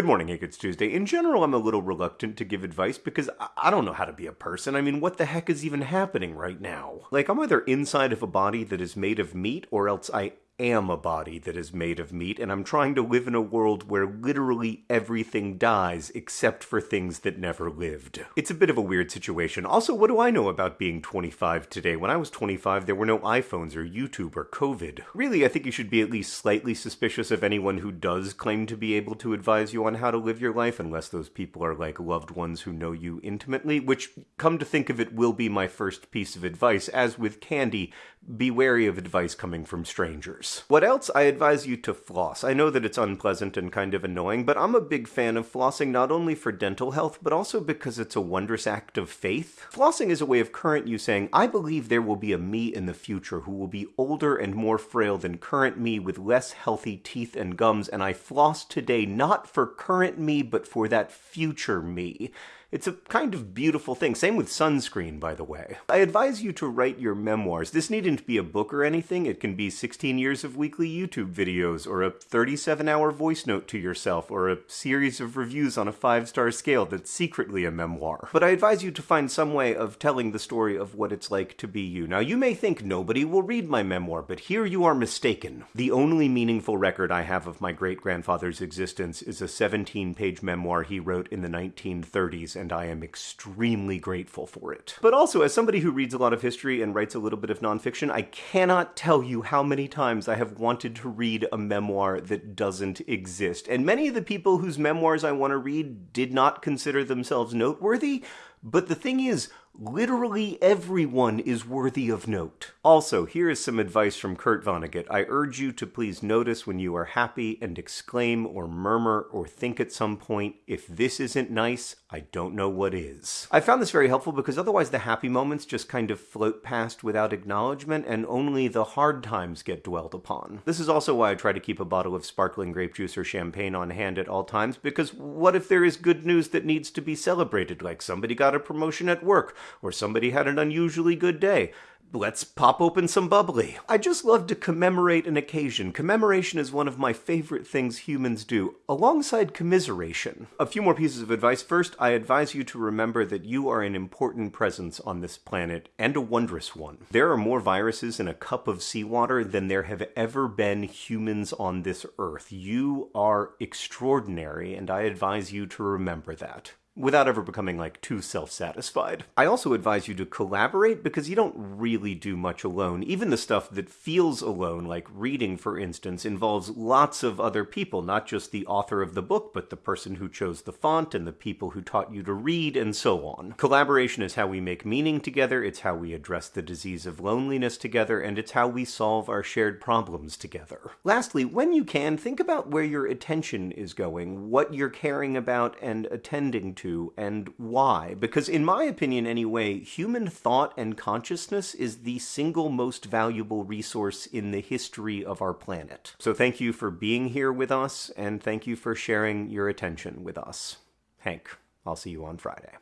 Good morning, Hank. It's Tuesday. In general, I'm a little reluctant to give advice because I, I don't know how to be a person. I mean, what the heck is even happening right now? Like, I'm either inside of a body that is made of meat, or else I am a body that is made of meat, and I'm trying to live in a world where literally everything dies except for things that never lived. It's a bit of a weird situation. Also, what do I know about being 25 today? When I was 25, there were no iPhones or YouTube or COVID. Really, I think you should be at least slightly suspicious of anyone who does claim to be able to advise you on how to live your life, unless those people are like loved ones who know you intimately, which, come to think of it, will be my first piece of advice. As with candy, be wary of advice coming from strangers. What else? I advise you to floss. I know that it's unpleasant and kind of annoying, but I'm a big fan of flossing not only for dental health, but also because it's a wondrous act of faith. Flossing is a way of current you saying, I believe there will be a me in the future who will be older and more frail than current me with less healthy teeth and gums, and I floss today not for current me, but for that future me. It's a kind of beautiful thing. Same with sunscreen, by the way. I advise you to write your memoirs. This needn't be a book or anything. It can be 16 years of weekly YouTube videos, or a 37 hour voice note to yourself, or a series of reviews on a five star scale that's secretly a memoir. But I advise you to find some way of telling the story of what it's like to be you. Now, you may think nobody will read my memoir, but here you are mistaken. The only meaningful record I have of my great grandfather's existence is a 17 page memoir he wrote in the 1930s and I am extremely grateful for it. But also, as somebody who reads a lot of history and writes a little bit of nonfiction, I cannot tell you how many times I have wanted to read a memoir that doesn't exist. And many of the people whose memoirs I want to read did not consider themselves noteworthy, but the thing is, Literally everyone is worthy of note. Also, here is some advice from Kurt Vonnegut. I urge you to please notice when you are happy and exclaim or murmur or think at some point, if this isn't nice, I don't know what is. I found this very helpful because otherwise the happy moments just kind of float past without acknowledgement and only the hard times get dwelled upon. This is also why I try to keep a bottle of sparkling grape juice or champagne on hand at all times because what if there is good news that needs to be celebrated, like somebody got a promotion at work or somebody had an unusually good day. Let's pop open some bubbly. I just love to commemorate an occasion. Commemoration is one of my favorite things humans do, alongside commiseration. A few more pieces of advice. First, I advise you to remember that you are an important presence on this planet, and a wondrous one. There are more viruses in a cup of seawater than there have ever been humans on this earth. You are extraordinary, and I advise you to remember that without ever becoming like too self-satisfied. I also advise you to collaborate because you don't really do much alone. Even the stuff that feels alone, like reading for instance, involves lots of other people, not just the author of the book, but the person who chose the font and the people who taught you to read and so on. Collaboration is how we make meaning together, it's how we address the disease of loneliness together, and it's how we solve our shared problems together. Lastly, when you can, think about where your attention is going, what you're caring about and attending to and why. Because, in my opinion anyway, human thought and consciousness is the single most valuable resource in the history of our planet. So, thank you for being here with us, and thank you for sharing your attention with us. Hank, I'll see you on Friday.